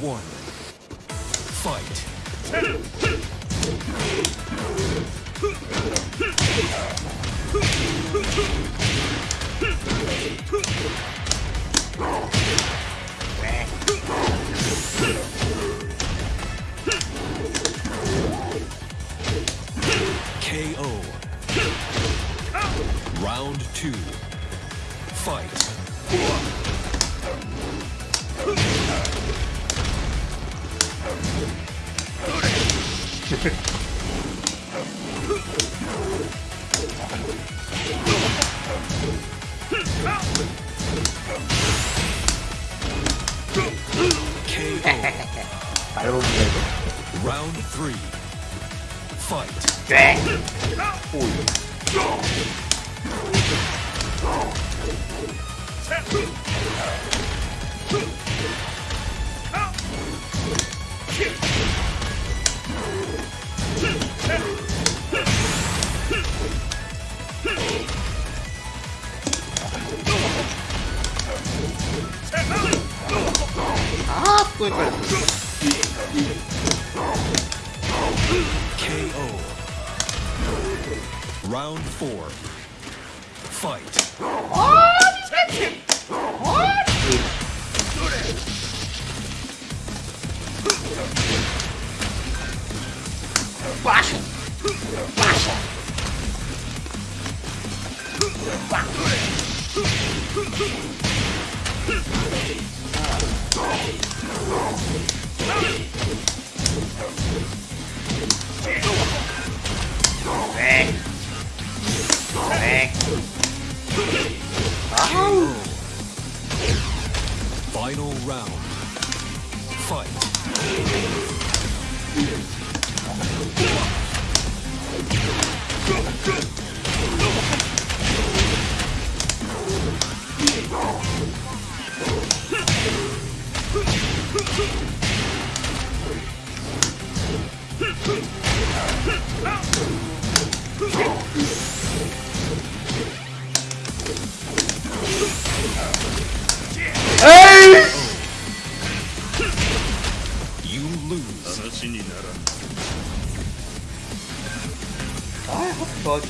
one. Fight. KO. Round two. Fight. Round three. Fight. going for KO. Round four. Fight. Oh, these guys can. What? Baixa! Baixa! Baixa! Final round. Fight. 신이 나라. 아, 좋아지